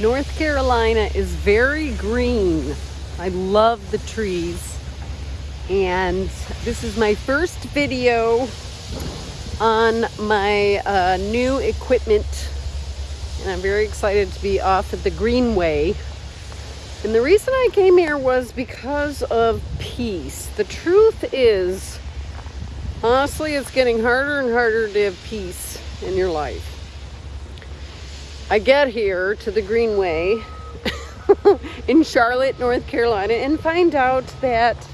North Carolina is very green. I love the trees. And this is my first video on my uh, new equipment. And I'm very excited to be off at the Greenway. And the reason I came here was because of peace. The truth is, honestly, it's getting harder and harder to have peace in your life. I get here to the Greenway in Charlotte, North Carolina, and find out that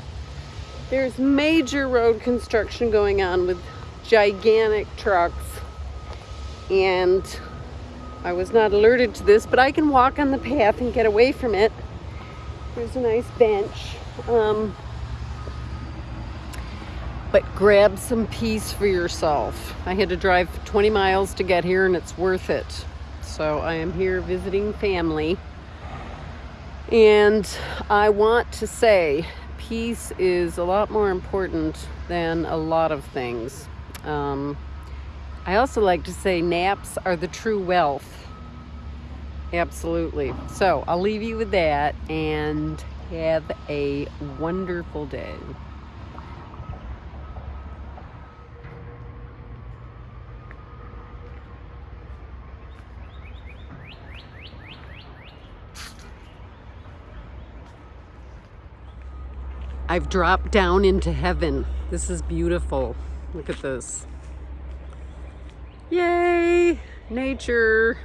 there's major road construction going on with gigantic trucks. And I was not alerted to this, but I can walk on the path and get away from it. There's a nice bench. Um, but grab some peace for yourself. I had to drive 20 miles to get here and it's worth it. So I am here visiting family. And I want to say peace is a lot more important than a lot of things. Um, I also like to say naps are the true wealth. Absolutely. So I'll leave you with that and have a wonderful day. I've dropped down into heaven. This is beautiful. Look at this. Yay! Nature.